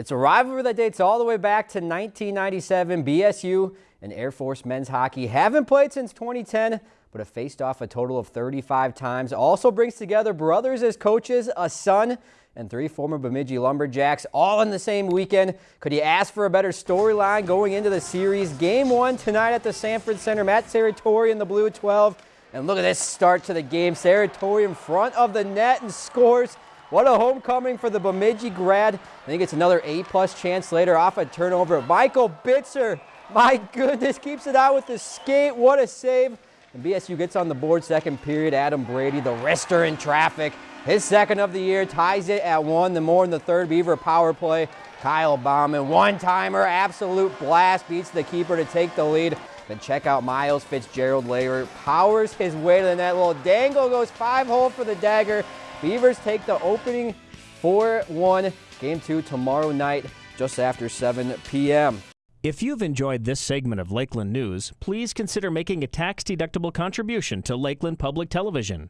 It's a rivalry that dates all the way back to 1997. BSU and Air Force men's hockey haven't played since 2010, but have faced off a total of 35 times. Also brings together brothers as coaches, a son, and three former Bemidji Lumberjacks all in the same weekend. Could you ask for a better storyline going into the series? Game one tonight at the Sanford Center. Matt Serratore in the blue 12. And look at this start to the game. Serratore in front of the net and scores. What a homecoming for the Bemidji grad. I think it's another A-plus chance later off a turnover. Michael Bitzer, my goodness, keeps it out with the skate. What a save. And BSU gets on the board second period. Adam Brady, the wrister in traffic. His second of the year, ties it at one. The more in the third Beaver power play. Kyle Bauman, one-timer, absolute blast, beats the keeper to take the lead. Then check out Miles Fitzgerald later, powers his way to the net. Little dangle goes five hole for the dagger. Beavers take the opening 4-1. Game two tomorrow night just after 7 p.m. If you've enjoyed this segment of Lakeland News, please consider making a tax-deductible contribution to Lakeland Public Television.